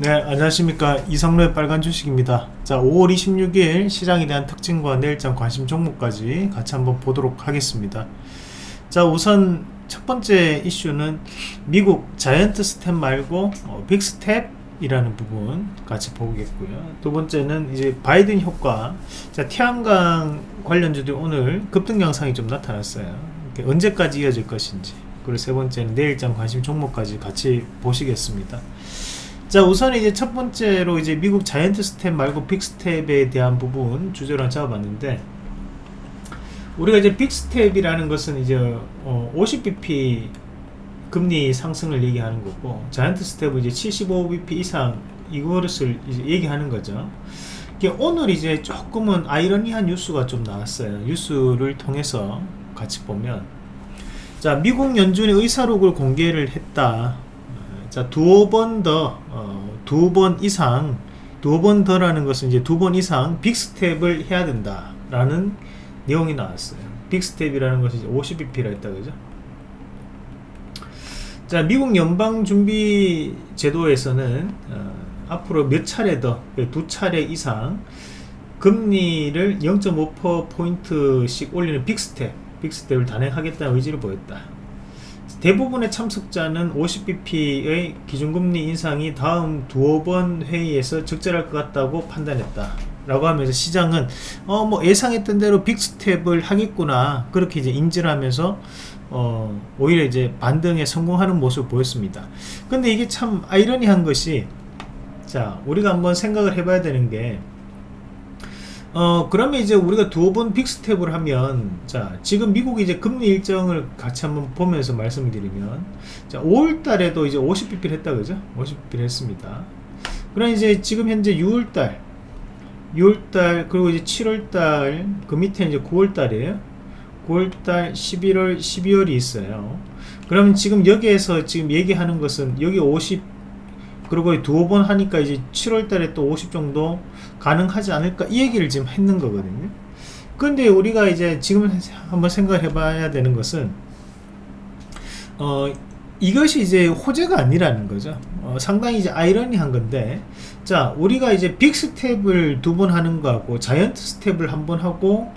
네 안녕하십니까. 이성로의 빨간 주식입니다. 자 5월 26일 시장에 대한 특징과 내일장 관심 종목까지 같이 한번 보도록 하겠습니다. 자 우선 첫 번째 이슈는 미국 자이언트 스텝 말고 어, 빅스텝 이라는 부분 같이 보겠고요. 두 번째는 이제 바이든 효과. 자 태양광 관련주들 오늘 급등 양상이 좀 나타났어요. 언제까지 이어질 것인지. 그리고 세 번째는 내일장 관심 종목까지 같이 보시겠습니다 자 우선 이제 첫 번째로 이제 미국 자이언트 스텝 말고 빅 스텝에 대한 부분 주제로 잡아봤는데 우리가 이제 빅 스텝이라는 것은 이제 어 50bp 금리 상승을 얘기하는 거고 자이언트 스텝은 이제 75bp 이상 이것을 이제 얘기하는 거죠. 오늘 이제 조금은 아이러니한 뉴스가 좀 나왔어요. 뉴스를 통해서 같이 보면. 자 미국 연준의 의사록을 공개를 했다 자, 두 번 더, 어, 두 번 이상, 두 번 더라는 것은 이제 두 번 이상 빅스텝을 해야 된다. 라는 내용이 나왔어요. 빅스텝이라는 것이 50bp라 했다, 그죠? 자, 미국 연방준비제도에서는, 어, 앞으로 몇 차례 더, 두 차례 이상 금리를 0.5%포인트씩 올리는 빅스텝, 빅스텝을 단행하겠다는 의지를 보였다. 대부분의 참석자는 50bp의 기준금리 인상이 다음 두어 번 회의에서 적절할 것 같다고 판단했다. 라고 하면서 시장은 어 뭐 예상했던 대로 빅스텝을 하겠구나 그렇게 이제 인지를 하면서 어 오히려 이제 반등에 성공하는 모습을 보였습니다 근데 이게 참 아이러니한 것이 자 우리가 한번 생각을 해봐야 되는 게 어 그러면 이제 우리가 두 번 빅스텝을 하면 자 지금 미국이 이제 금리 일정을 같이 한번 보면서 말씀을 드리면 자 5월 달에도 이제 50bp를 했다 그죠? 50bp를 했습니다. 그럼 이제 지금 현재 6월 달 6월 달 그리고 이제 7월 달그 밑에 이제 9월 달이에요. 9월 달 11월 12월이 있어요. 그러면 지금 여기에서 지금 얘기하는 것은 여기 50 그리고 두어 번 하니까 이제 7월 달에 또 50 정도 가능하지 않을까 이 얘기를 지금 했는 거거든요. 근데 우리가 이제 지금 한번 생각을 해봐야 되는 것은 어 이것이 이제 호재가 아니라는 거죠. 어, 상당히 이제 아이러니한 건데 자 우리가 이제 빅 스텝을 두 번 하는 거하고 자이언트 스텝을 한 번 하고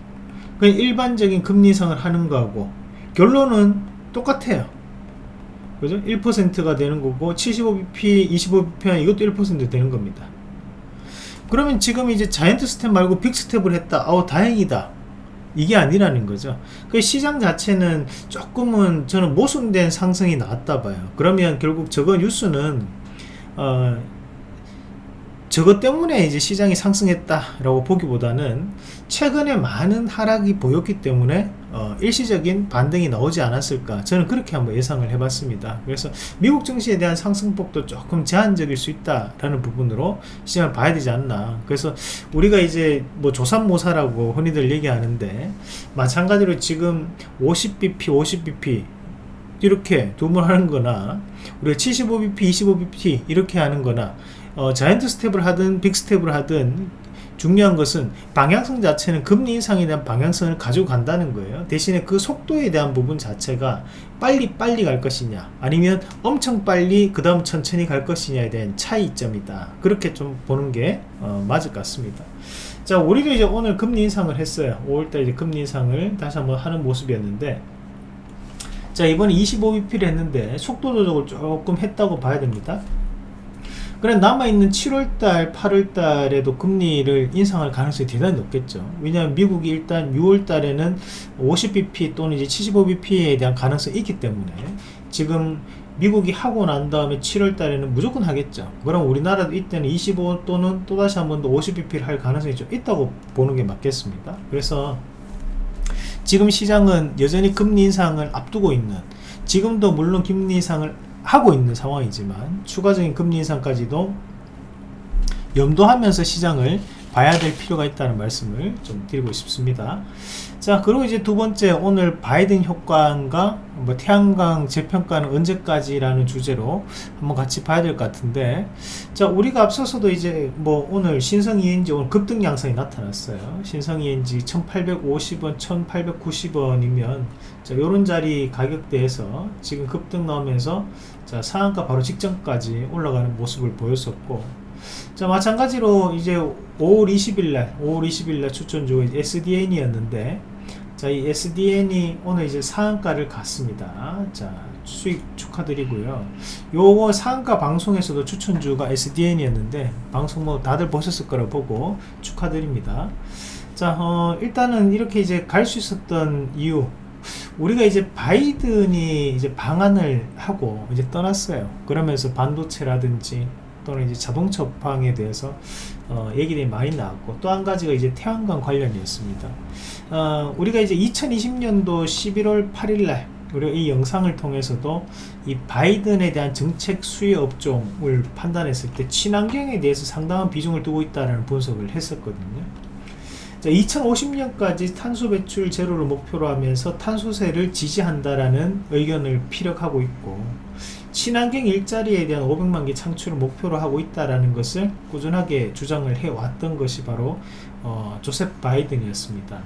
그냥 일반적인 금리 인상을 하는 거하고 결론은 똑같아요 그죠? 1%가 되는 거고 75bp, 25bp 한 이것도 1% 되는 겁니다. 그러면 지금 이제 자이언트 스텝 말고 빅 스텝을 했다. 아우 다행이다. 이게 아니라는 거죠. 그 시장 자체는 조금은 저는 모순된 상승이 나왔다 봐요. 그러면 결국 저거 뉴스는 어 저것 때문에 이제 시장이 상승했다라고 보기보다는 최근에 많은 하락이 보였기 때문에 어, 일시적인 반등이 나오지 않았을까. 저는 그렇게 한번 예상을 해봤습니다. 그래서 미국 증시에 대한 상승폭도 조금 제한적일 수 있다라는 부분으로 시장을 봐야 되지 않나. 그래서 우리가 이제 뭐 조산모사라고 흔히들 얘기하는데 마찬가지로 지금 50bp 50bp 이렇게 두번 하는 거나 우리가 75bp 25bp 이렇게 하는 거나 어, 자이언트 스텝을 하든 빅 스텝을 하든 중요한 것은 방향성 자체는 금리 인상에 대한 방향성을 가지고 간다는 거예요. 대신에 그 속도에 대한 부분 자체가 빨리 빨리 갈 것이냐 아니면 엄청 빨리 그 다음 천천히 갈 것이냐에 대한 차이점이다. 그렇게 좀 보는 게 어, 맞을 것 같습니다. 자 우리도 이제 오늘 금리 인상을 했어요. 5월달 이제 금리 인상을 다시 한번 하는 모습이었는데 자 이번에 25bp를 했는데 속도 조정을 조금 했다고 봐야 됩니다 그래 남아있는 7월달 8월달에도 금리를 인상할 가능성이 대단히 높겠죠. 왜냐하면 미국이 일단 6월달에는 50bp 또는 이제 75bp에 대한 가능성이 있기 때문에 지금 미국이 하고 난 다음에 7월 달에는 무조건 하겠죠. 그럼 우리나라도 이때는 25 또는 또다시 한 번 더 50bp를 할 가능성이 좀 있다고 보는 게 맞겠습니다. 그래서 지금 시장은 여전히 금리 인상을 앞두고 있는 지금도 물론 금리 인상을 하고 있는 상황이지만 추가적인 금리 인상까지도 염두하면서 시장을 봐야 될 필요가 있다는 말씀을 좀 드리고 싶습니다 자 그리고 이제 두 번째 오늘 바이든 효과인가 뭐 태양광 재평가는 언제까지라는 주제로 한번 같이 봐야 될 것 같은데 자 우리가 앞서서도 이제 뭐 오늘 신성 ENG 오늘 급등 양상이 나타났어요. 신성 ENG 1850원 1890원이면 자 요런 자리 가격대에서 지금 급등 나오면서 자 상한가 바로 직전까지 올라가는 모습을 보였었고 자 마찬가지로 이제 5월 20일날 5월 20일날 추천주 SDN이었는데 자, 이 SDN이 오늘 이제 상한가를 갔습니다. 자, 수익 축하드리고요. 요거 상한가 방송에서도 추천주가 SDN이었는데 방송 뭐 다들 보셨을 거라 보고 축하드립니다. 자, 어, 일단은 이렇게 이제 갈 수 있었던 이유 우리가 이제 바이든이 이제 방한을 하고 이제 떠났어요. 그러면서 반도체라든지 또는 이제 자동차 업황에 대해서 어, 얘기들이 많이 나왔고 또 한 가지가 이제 태양광 관련이었습니다. 어, 우리가 이제 2020년도 11월 8일날 우리가 이 영상을 통해서도 이 바이든에 대한 정책 수혜 업종을 판단했을 때 친환경에 대해서 상당한 비중을 두고 있다는 분석을 했었거든요. 자, 2050년까지 탄소 배출 제로를 목표로 하면서 탄소세를 지지한다라는 의견을 피력하고 있고 친환경 일자리에 대한 500만 개 창출을 목표로 하고 있다라는 것을 꾸준하게 주장을 해왔던 것이 바로 어, 조셉 바이든이었습니다.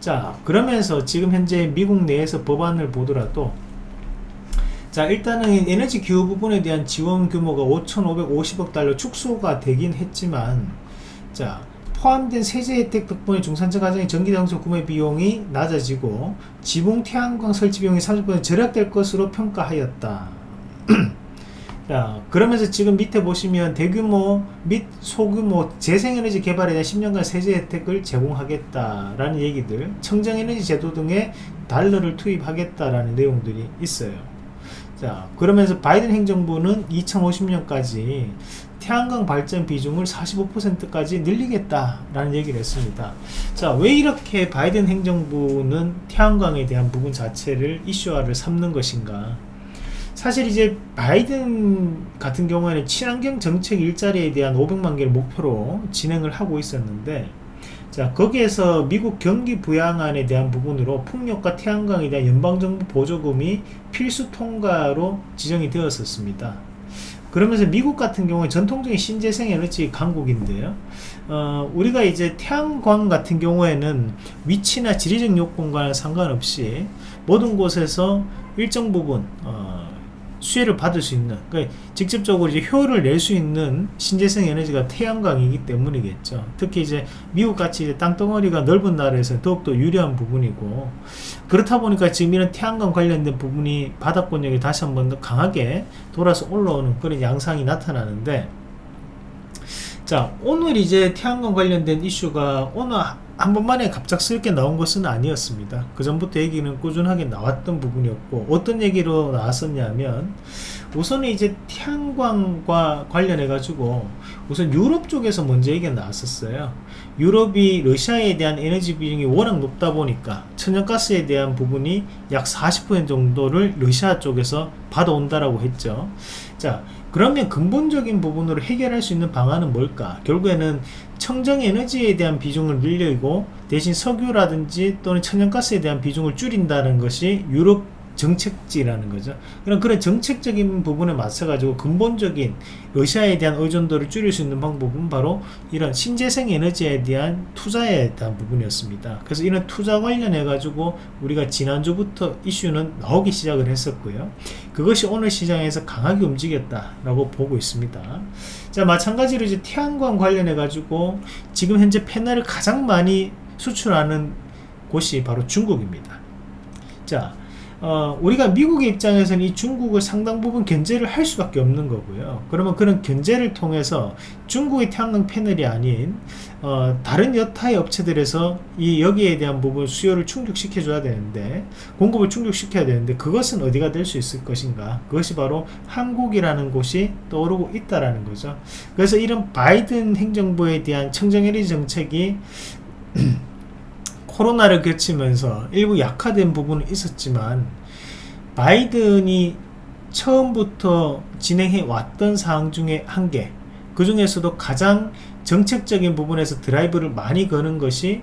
자 그러면서 지금 현재 미국 내에서 법안을 보더라도 자 일단은 에너지 기후 부분에 대한 지원 규모가 5,550억 달러 축소가 되긴 했지만 자 포함된 세제 혜택 덕분에 중산층 가정의 전기장소 구매 비용이 낮아지고 지붕 태양광 설치 비용이 30% 절약될 것으로 평가하였다. 자, 그러면서 지금 밑에 보시면 대규모 및 소규모 재생에너지 개발에 대한 10년간 세제 혜택을 제공하겠다라는 얘기들, 청정에너지 제도 등의 달러를 투입하겠다라는 내용들이 있어요. 자, 그러면서 바이든 행정부는 2050년까지 태양광 발전 비중을 45%까지 늘리겠다라는 얘기를 했습니다. 자, 왜 이렇게 바이든 행정부는 태양광에 대한 부분 자체를 이슈화를 삼는 것인가? 사실 이제 바이든 같은 경우에는 친환경 정책 일자리에 대한 500만 개를 목표로 진행을 하고 있었는데 자 거기에서 미국 경기 부양안에 대한 부분으로 풍력과 태양광에 대한 연방정부 보조금이 필수 통과로 지정이 되었었습니다. 그러면서 미국 같은 경우에 전통적인 신재생 에너지 강국인데요. 어, 우리가 이제 태양광 같은 경우에는 위치나 지리적 요건과는 상관없이 모든 곳에서 일정 부분 어, 수혜를 받을 수 있는 그러니까 직접적으로 이제 효율을 낼 수 있는 신재생 에너지가 태양광이기 때문이겠죠. 특히 이제 미국 같이 이제 땅덩어리가 넓은 나라에서 더욱더 유리한 부분이고 그렇다 보니까 지금 이런 태양광 관련된 부분이 바닥권역이 다시 한번 더 강하게 돌아서 올라오는 그런 양상이 나타나는데 자 오늘 이제 태양광 관련된 이슈가 오늘 한 번만에 갑작스럽게 나온 것은 아니었습니다. 그 전부터 얘기는 꾸준하게 나왔던 부분이었고 어떤 얘기로 나왔었냐면 우선 이제 태양광과 관련해 가지고 우선 유럽 쪽에서 먼저 얘기가 나왔었어요. 유럽이 러시아에 대한 에너지 비중이 워낙 높다 보니까 천연가스에 대한 부분이 약 40% 정도를 러시아 쪽에서 받아온다라고 했죠. 자, 그러면 근본적인 부분으로 해결할 수 있는 방안은 뭘까? 결국에는 청정에너지에 대한 비중을 늘리고 대신 석유라든지 또는 천연가스에 대한 비중을 줄인다는 것이 유럽 정책지라는 거죠. 그럼 그런 정책적인 부분에 맞서 가지고 근본적인 러시아에 대한 의존도를 줄일 수 있는 방법은 바로 이런 신재생 에너지에 대한 투자에 대한 부분이었습니다. 그래서 이런 투자 관련해 가지고 우리가 지난주부터 이슈는 나오기 시작을 했었고요. 그것이 오늘 시장에서 강하게 움직였다라고 보고 있습니다. 자, 마찬가지로 이제 태양광 관련해 가지고 지금 현재 패널을 가장 많이 수출하는 곳이 바로 중국입니다. 자, 어, 우리가 미국의 입장에서는 이 중국을 상당 부분 견제를 할 수밖에 없는 거고요. 그러면 그런 견제를 통해서 중국의 태양광 패널이 아닌 어, 다른 여타의 업체들에서 이 여기에 대한 부분 수요를 충족시켜 줘야 되는데 공급을 충족시켜야 되는데 그것은 어디가 될 수 있을 것인가 그것이 바로 한국이라는 곳이 떠오르고 있다라는 거죠 그래서 이런 바이든 행정부에 대한 청정에너지 정책이 코로나를 거치면서 일부 약화된 부분은 있었지만 바이든이 처음부터 진행해 왔던 사항 중에 한 개, 그 중에서도 가장 정책적인 부분에서 드라이브를 많이 거는 것이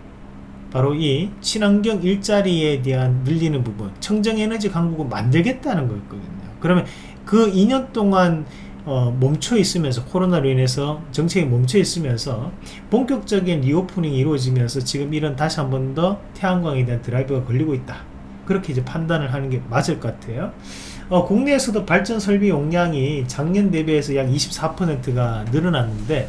바로 이 친환경 일자리에 대한 늘리는 부분 청정에너지 강국을 만들겠다는 거였거든요. 그러면 그 2년 동안 어, 멈춰 있으면서 코로나로 인해서 정책이 멈춰 있으면서 본격적인 reopening이 이루어지면서 지금 이런 다시 한 번 더 태양광에 대한 드라이브가 걸리고 있다. 그렇게 이제 판단을 하는 게 맞을 것 같아요. 어, 국내에서도 발전 설비 용량이 작년 대비해서 약 24%가 늘어났는데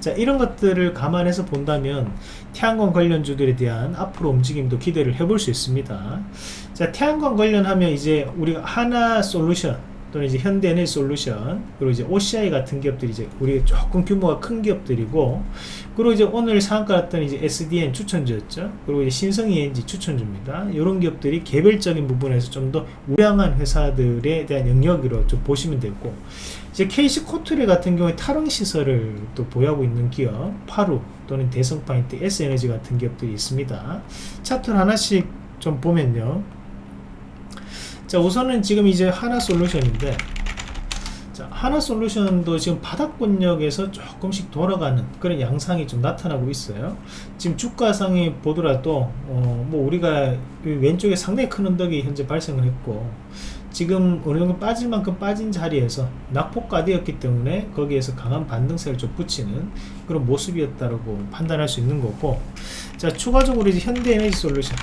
자 이런 것들을 감안해서 본다면 태양광 관련주들에 대한 앞으로 움직임도 기대를 해볼 수 있습니다. 자 태양광 관련하면 이제 우리가 하나 솔루션 또는 이제 현대에너지 솔루션 그리고 이제 OCI 같은 기업들이 이제 우리 조금 규모가 큰 기업들이고 그리고 이제 오늘 상한가 났던 이제 SDN 추천주였죠. 그리고 이제 신성 ENG 추천주입니다. 이런 기업들이 개별적인 부분에서 좀 더 우량한 회사들에 대한 영역으로 좀 보시면 되고 이제 KC 코트레 같은 경우에 탈원 시설을 또 보유하고 있는 기업 파루 또는 대성파인트 S에너지 같은 기업들이 있습니다. 차트를 하나씩 좀 보면요 자 우선은 지금 이제 하나 솔루션인데 자 하나 솔루션도 지금 바닥권역에서 조금씩 돌아가는 그런 양상이 좀 나타나고 있어요. 지금 주가상에 보더라도 어 뭐 우리가 왼쪽에 상당히 큰 언덕이 현재 발생을 했고 지금 어느 정도 빠질 만큼 빠진 자리에서 낙폭가되었기 때문에 거기에서 강한 반등세를 좀 붙이는 그런 모습이었다고 판단할 수 있는 거고 자 추가적으로 이제 현대에너지 솔루션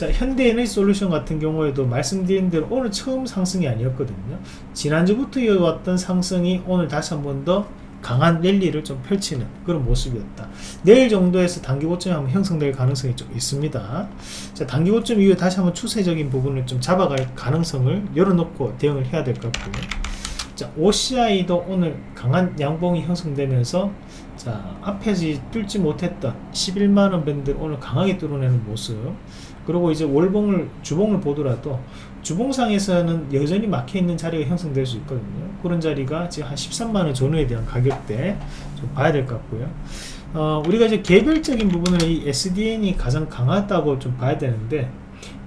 자 현대에너지 솔루션 같은 경우에도 말씀드린 대로 오늘 처음 상승이 아니었거든요. 지난주부터 이어왔던 상승이 오늘 다시 한번 더 강한 랠리를 좀 펼치는 그런 모습이었다. 내일 정도에서 단기 고점이 한번 형성될 가능성이 좀 있습니다. 자 단기 고점 이후에 다시 한번 추세적인 부분을 좀 잡아갈 가능성을 열어놓고 대응을 해야 될 것 같고요. 자 OCI도 오늘 강한 양봉이 형성되면서 자 앞에서 뚫지 못했던 11만원 밴드 오늘 강하게 뚫어내는 모습. 그리고 이제 월봉을 주봉을 보더라도 주봉상에서는 여전히 막혀있는 자리가 형성될 수 있거든요. 그런 자리가 지금 한 13만원 전후에 대한 가격대 좀 봐야 될 것 같고요. 어, 우리가 이제 개별적인 부분을 이 SDN이 가장 강하다고 좀 봐야 되는데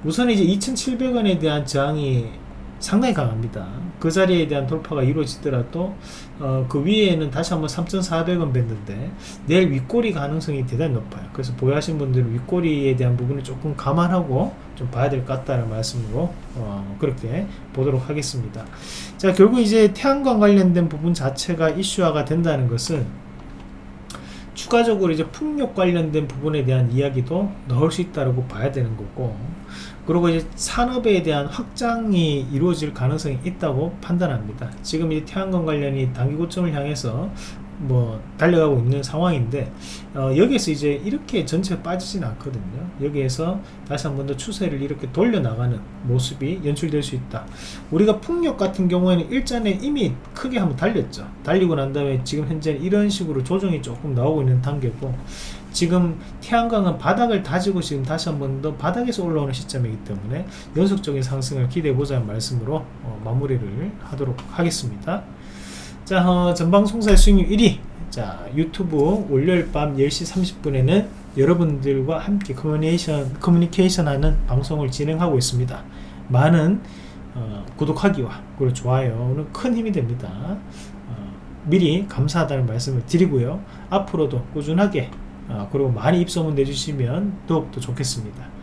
우선 이제 2700원에 대한 저항이 상당히 강합니다. 그 자리에 대한 돌파가 이루어지더라도 어, 그 위에는 다시 한번 3,400원 밴드인데 내일 윗꼬리 가능성이 대단히 높아요. 그래서 보유하신 분들은 윗꼬리에 대한 부분을 조금 감안하고 좀 봐야 될 것 같다는 말씀으로 어, 그렇게 보도록 하겠습니다. 자 결국 이제 태양광 관련된 부분 자체가 이슈화가 된다는 것은 추가적으로 이제 풍력 관련된 부분에 대한 이야기도 넣을 수 있다고 봐야 되는 거고 그리고 이제 산업에 대한 확장이 이루어질 가능성이 있다고 판단합니다. 지금 이 태양광 관련이 단기 고점을 향해서 뭐 달려가고 있는 상황인데 어, 여기에서 이제 이렇게 전체가 빠지진 않거든요. 여기에서 다시 한 번 더 추세를 이렇게 돌려나가는 모습이 연출될 수 있다. 우리가 풍력 같은 경우에는 일전에 이미 크게 한번 달렸죠. 달리고 난 다음에 지금 현재 이런 식으로 조정이 조금 나오고 있는 단계고 지금 태양광은 바닥을 다지고 지금 다시 한 번 더 바닥에서 올라오는 시점이기 때문에 연속적인 상승을 기대해 보자는 말씀으로 어, 마무리를 하도록 하겠습니다. 자 어, 전방송사의 수익률 1위. 자 유튜브 월요일 밤 10시 30분에는 여러분들과 함께 커뮤니케이션, 커뮤니케이션 하는 방송을 진행하고 있습니다. 많은 어, 구독하기와 그리고 좋아요는 큰 힘이 됩니다. 어, 미리 감사하다는 말씀을 드리고요. 앞으로도 꾸준하게 어, 그리고 많이 입소문 내주시면 더욱더 좋겠습니다.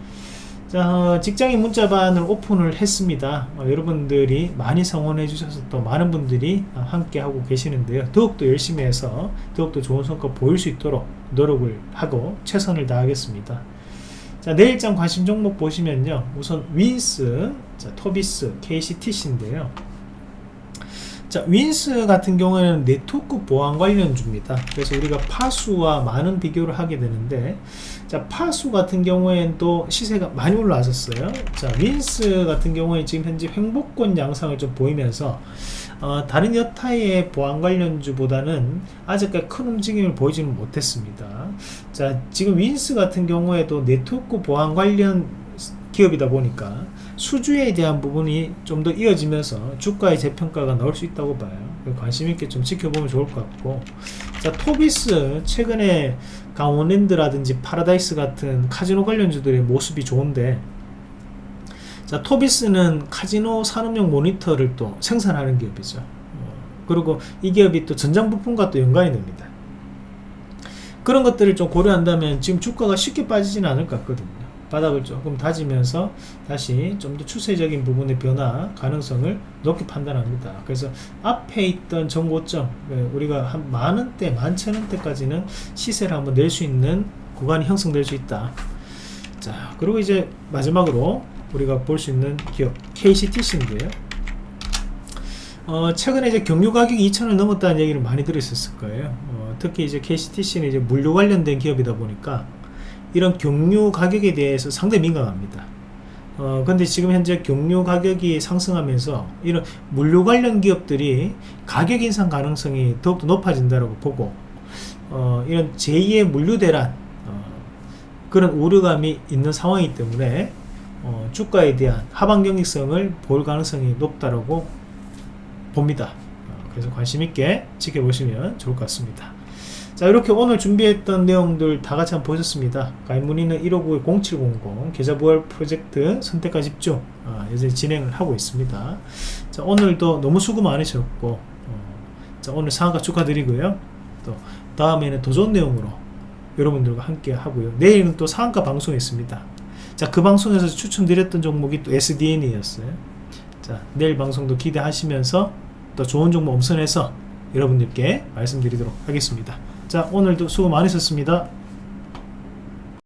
자 어, 직장인 문자반을 오픈을 했습니다. 어, 여러분들이 많이 성원해 주셔서 또 많은 분들이 어, 함께 하고 계시는데요. 더욱더 열심히 해서 더욱더 좋은 성과 보일 수 있도록 노력을 하고 최선을 다하겠습니다. 자 내일장 관심 종목 보시면요. 우선 윈스 자, 토비스 KCTC인데요 자 윈스 같은 경우에는 네트워크 보안 관련주입니다. 그래서 우리가 파수와 많은 비교를 하게 되는데 자 파수 같은 경우에는 또 시세가 많이 올라왔었어요. 자 윈스 같은 경우에 지금 현재 횡보권 양상을 좀 보이면서 어, 다른 여타의 보안 관련주보다는 아직까지 큰 움직임을 보이지는 못했습니다. 자 지금 윈스 같은 경우에도 네트워크 보안 관련 기업이다 보니까 수주에 대한 부분이 좀 더 이어지면서 주가의 재평가가 나올 수 있다고 봐요. 관심있게 좀 지켜보면 좋을 것 같고. 자 토비스 최근에 강원랜드라든지 파라다이스 같은 카지노 관련주들의 모습이 좋은데 자 토비스는 카지노 산업용 모니터를 또 생산하는 기업이죠. 어, 그리고 이 기업이 또 전장 부품과 또 연관이 됩니다. 그런 것들을 좀 고려한다면 지금 주가가 쉽게 빠지지는 않을 것 같거든요. 바닥을 조금 다지면서 다시 좀 더 추세적인 부분의 변화 가능성을 높게 판단합니다. 그래서 앞에 있던 정고점 예, 우리가 한 만원대, 만천원대까지는 시세를 한번 낼 수 있는 구간이 형성될 수 있다. 자 그리고 이제 마지막으로 우리가 볼 수 있는 기업 KCTC인데요. 어, 최근에 이제 경유 가격이 2,000원 넘었다는 얘기를 많이 들으셨을 거예요. 어, 특히 이제 KCTC는 이제 물류 관련된 기업이다 보니까 이런 경유 가격에 대해서 상당히 민감합니다. 어, 근데 지금 현재 경유 가격이 상승하면서 이런 물류 관련 기업들이 가격 인상 가능성이 더욱더 높아진다고 보고 어, 이런 제2의 물류 대란 어, 그런 우려감이 있는 상황이기 때문에 어, 주가에 대한 하방 경직성을 볼 가능성이 높다라고 봅니다. 어, 그래서 관심 있게 지켜보시면 좋을 것 같습니다. 자 이렇게 오늘 준비했던 내용들 다 같이 한번 보셨습니다. 가입 문의는 159-0700 계좌 부활 프로젝트 선택과 집중 아, 여전히 진행을 하고 있습니다. 자 오늘도 너무 수고 많으셨고 어, 자 오늘 상한가 축하드리고요. 또 다음에는 더 좋은 내용으로 여러분들과 함께 하고요. 내일은 또 상한가 방송이 있습니다. 자 그 방송에서 추천드렸던 종목이 또 SDN이었어요. 자 내일 방송도 기대하시면서 또 좋은 종목 엄선해서 여러분들께 말씀드리도록 하겠습니다. 자 오늘도 수고 많으셨습니다.